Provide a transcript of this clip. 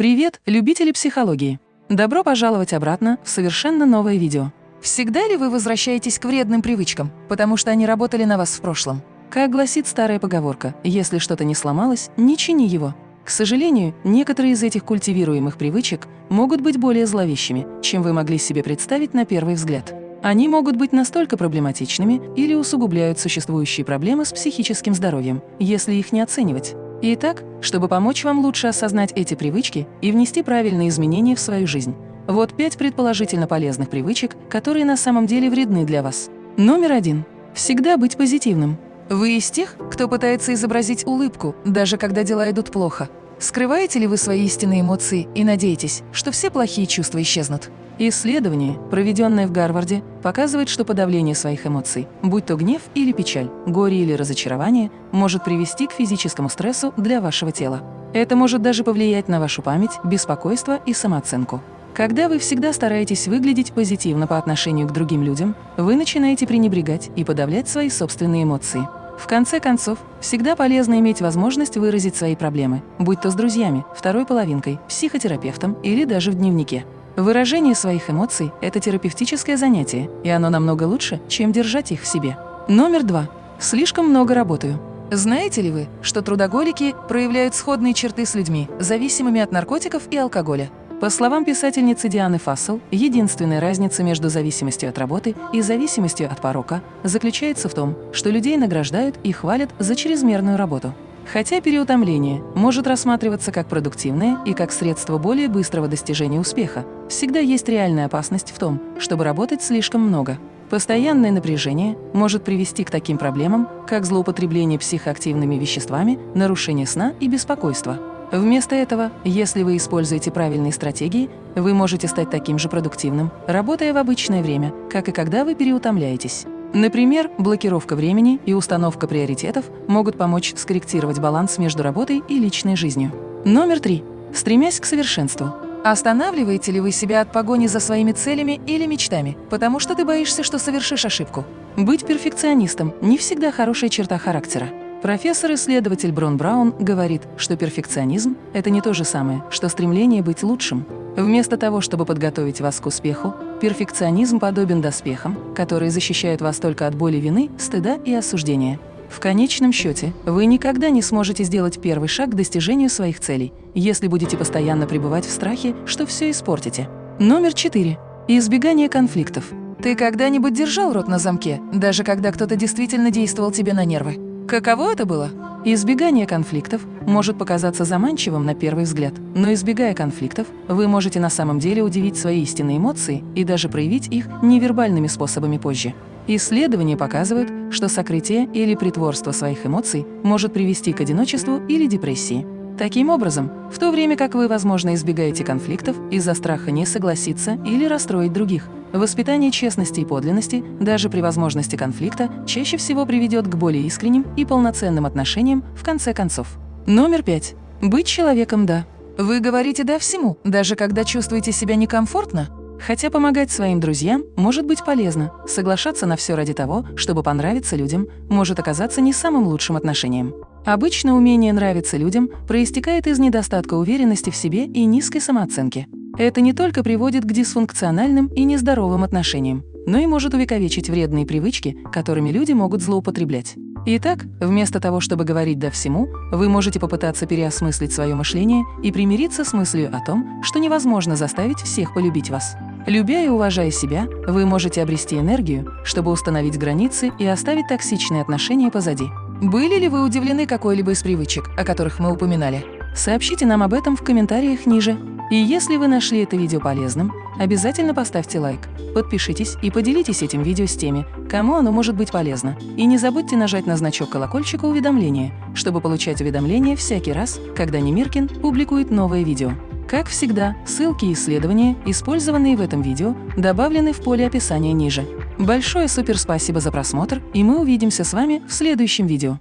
Привет, любители психологии! Добро пожаловать обратно в совершенно новое видео. Всегда ли вы возвращаетесь к вредным привычкам, потому что они работали на вас в прошлом? Как гласит старая поговорка, если что-то не сломалось, не чини его. К сожалению, некоторые из этих культивируемых привычек могут быть более зловещими, чем вы могли себе представить на первый взгляд. Они могут быть настолько проблематичными или усугубляют существующие проблемы с психическим здоровьем, если их не оценивать. Итак, чтобы помочь вам лучше осознать эти привычки и внести правильные изменения в свою жизнь, вот пять предположительно полезных привычек, которые на самом деле вредны для вас. Номер один. Всегда быть позитивным. Вы из тех, кто пытается изобразить улыбку, даже когда дела идут плохо. Скрываете ли вы свои истинные эмоции и надеетесь, что все плохие чувства исчезнут? Исследование, проведенное в Гарварде, показывает, что подавление своих эмоций, будь то гнев или печаль, горе или разочарование, может привести к физическому стрессу для вашего тела. Это может даже повлиять на вашу память, беспокойство и самооценку. Когда вы всегда стараетесь выглядеть позитивно по отношению к другим людям, вы начинаете пренебрегать и подавлять свои собственные эмоции. В конце концов, всегда полезно иметь возможность выразить свои проблемы, будь то с друзьями, второй половинкой, психотерапевтом или даже в дневнике. Выражение своих эмоций – это терапевтическое занятие, и оно намного лучше, чем держать их в себе. Номер два. Слишком много работаю. Знаете ли вы, что трудоголики проявляют сходные черты с людьми, зависимыми от наркотиков и алкоголя? По словам писательницы Дианы Фассел, единственная разница между зависимостью от работы и зависимостью от порока заключается в том, что людей награждают и хвалят за чрезмерную работу. Хотя переутомление может рассматриваться как продуктивное и как средство более быстрого достижения успеха, всегда есть реальная опасность в том, чтобы работать слишком много. Постоянное напряжение может привести к таким проблемам, как злоупотребление психоактивными веществами, нарушение сна и беспокойство. Вместо этого, если вы используете правильные стратегии, вы можете стать таким же продуктивным, работая в обычное время, как и когда вы переутомляетесь. Например, блокировка времени и установка приоритетов могут помочь скорректировать баланс между работой и личной жизнью. Номер три. Стремясь к совершенству. Останавливаете ли вы себя от погони за своими целями или мечтами, потому что ты боишься, что совершишь ошибку? Быть перфекционистом – не всегда хорошая черта характера. Профессор-исследователь Брон Браун говорит, что перфекционизм – это не то же самое, что стремление быть лучшим. Вместо того, чтобы подготовить вас к успеху, перфекционизм подобен доспехам, которые защищают вас только от боли вины, стыда и осуждения. В конечном счете, вы никогда не сможете сделать первый шаг к достижению своих целей, если будете постоянно пребывать в страхе, что все испортите. Номер четыре. Избегание конфликтов. Ты когда-нибудь держал рот на замке, даже когда кто-то действительно действовал тебе на нервы? Каково это было? Избегание конфликтов может показаться заманчивым на первый взгляд, но избегая конфликтов, вы можете на самом деле удивить свои истинные эмоции и даже проявить их невербальными способами позже. Исследования показывают, что сокрытие или притворство своих эмоций может привести к одиночеству или депрессии. Таким образом, в то время как вы, возможно, избегаете конфликтов из-за страха не согласиться или расстроить других, воспитание честности и подлинности, даже при возможности конфликта, чаще всего приведет к более искренним и полноценным отношениям в конце концов. Номер пять. Быть человеком «да». Вы говорите «да» всему, даже когда чувствуете себя некомфортно? Хотя помогать своим друзьям может быть полезно, соглашаться на все ради того, чтобы понравиться людям, может оказаться не самым лучшим отношением. Обычно умение нравиться людям проистекает из недостатка уверенности в себе и низкой самооценки. Это не только приводит к дисфункциональным и нездоровым отношениям, но и может увековечить вредные привычки, которыми люди могут злоупотреблять. Итак, вместо того, чтобы говорить «да» всему, вы можете попытаться переосмыслить свое мышление и примириться с мыслью о том, что невозможно заставить всех полюбить вас. Любя и уважая себя, вы можете обрести энергию, чтобы установить границы и оставить токсичные отношения позади. Были ли вы удивлены какой-либо из привычек, о которых мы упоминали? Сообщите нам об этом в комментариях ниже. И если вы нашли это видео полезным, обязательно поставьте лайк, подпишитесь и поделитесь этим видео с теми, кому оно может быть полезно. И не забудьте нажать на значок колокольчика уведомления, чтобы получать уведомления всякий раз, когда Немиркин публикует новое видео. Как всегда, ссылки и исследования, использованные в этом видео, добавлены в поле описания ниже. Большое супер спасибо за просмотр, и мы увидимся с вами в следующем видео.